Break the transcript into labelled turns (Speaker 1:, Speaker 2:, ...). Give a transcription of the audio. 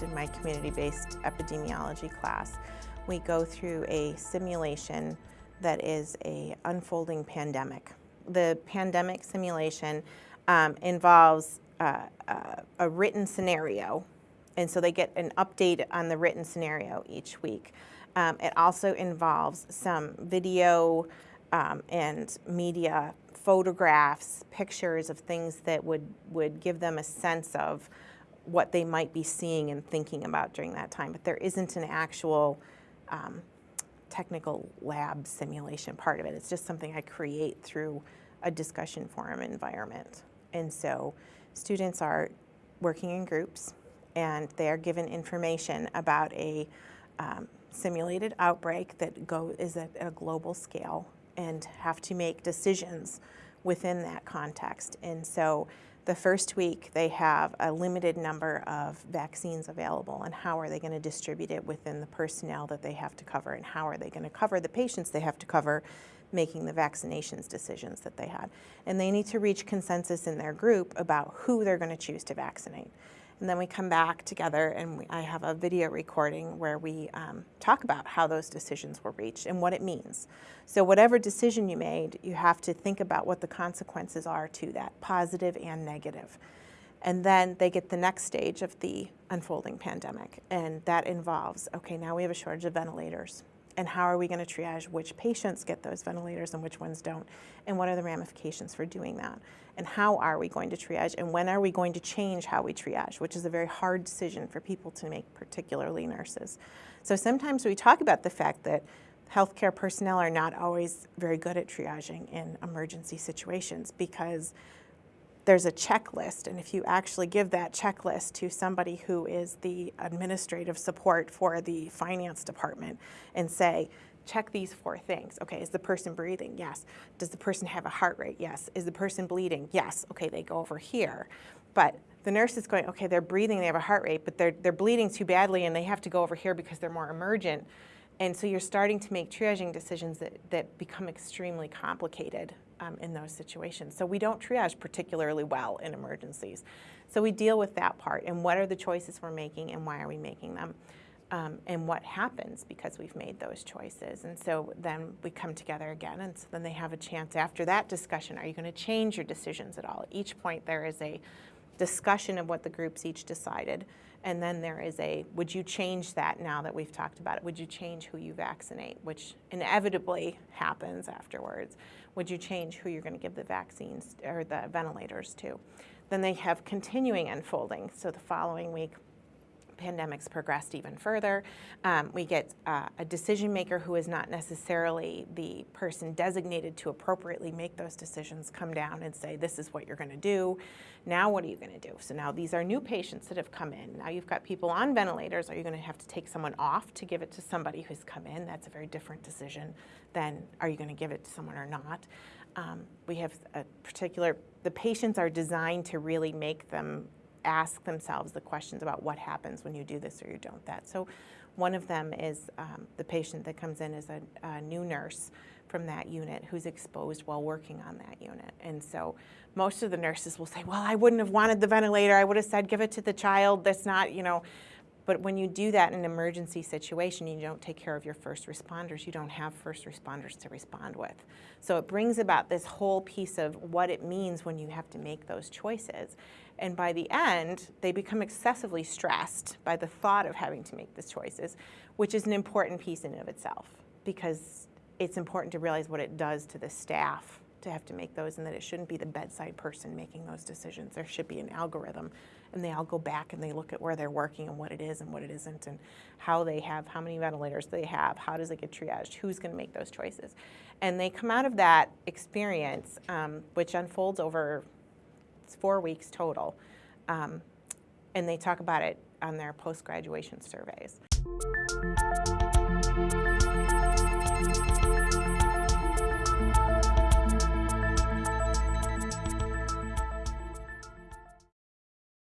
Speaker 1: community-based epidemiology class, we go through a simulation that is a unfolding pandemic. The pandemic simulation um, involves uh, uh, a written scenario, and so they get an update on the written scenario each week. Um, it also involves some video um, and media photographs, pictures of things that would, would give them a sense of what they might be seeing and thinking about during that time. But there isn't an actual um, technical lab simulation part of it. It's just something I create through a discussion forum environment. And so students are working in groups and they are given information about a um, simulated outbreak that go, is at a global scale and have to make decisions within that context. And so the first week they have a limited number of vaccines available and how are they going to distribute it within the personnel that they have to cover and how are they going to cover the patients they have to cover making the vaccinations decisions that they had. And they need to reach consensus in their group about who they're going to choose to vaccinate. And then we come back together and we, I have a video recording where we um, talk about how those decisions were reached and what it means. So whatever decision you made, you have to think about what the consequences are to that, positive and negative. And then they get the next stage of the unfolding pandemic. And that involves, okay, now we have a shortage of ventilators and how are we going to triage which patients get those ventilators and which ones don't, and what are the ramifications for doing that, and how are we going to triage, and when are we going to change how we triage, which is a very hard decision for people to make, particularly nurses. So sometimes we talk about the fact that healthcare personnel are not always very good at triaging in emergency situations because there's a checklist, and if you actually give that checklist to somebody who is the administrative support for the finance department and say, check these four things. Okay, is the person breathing? Yes. Does the person have a heart rate? Yes. Is the person bleeding? Yes. Okay, they go over here. But the nurse is going, okay, they're breathing, they have a heart rate, but they're, they're bleeding too badly and they have to go over here because they're more emergent. And so you're starting to make triaging decisions that, that become extremely complicated um, in those situations. So we don't triage particularly well in emergencies. So we deal with that part and what are the choices we're making and why are we making them um, and what happens because we've made those choices. And so then we come together again and so then they have a chance after that discussion, are you going to change your decisions at all? At each point there is a discussion of what the groups each decided and then there is a, would you change that now that we've talked about it? Would you change who you vaccinate, which inevitably happens afterwards? Would you change who you're going to give the vaccines or the ventilators to? Then they have continuing unfolding. So the following week, pandemics progressed even further. Um, we get uh, a decision maker who is not necessarily the person designated to appropriately make those decisions come down and say, this is what you're going to do. Now what are you going to do? So now these are new patients that have come in. Now you've got people on ventilators. Are you going to have to take someone off to give it to somebody who's come in? That's a very different decision than are you going to give it to someone or not. Um, we have a particular, the patients are designed to really make them ask themselves the questions about what happens when you do this or you don't that. So one of them is um, the patient that comes in as a, a, new nurse from that unit who's exposed while working on that unit. And so most of the nurses will say, well, I wouldn't have wanted the ventilator. I would have said, give it to the child. That's not, you know, but when you do that in an emergency situation, you don't take care of your first responders. You don't have first responders to respond with. So it brings about this whole piece of what it means when you have to make those choices. And by the end, they become excessively stressed by the thought of having to make these choices, which is an important piece in and of itself because it's important to realize what it does to the staff to have to make those and that it shouldn't be the bedside person making those decisions. There should be an algorithm and they all go back and they look at where they're working and what it is and what it isn't and how they have, how many ventilators they have, how does it get triaged, who's going to make those choices. And they come out of that experience, um, which unfolds over four weeks total, um, and they talk about it on their post-graduation surveys.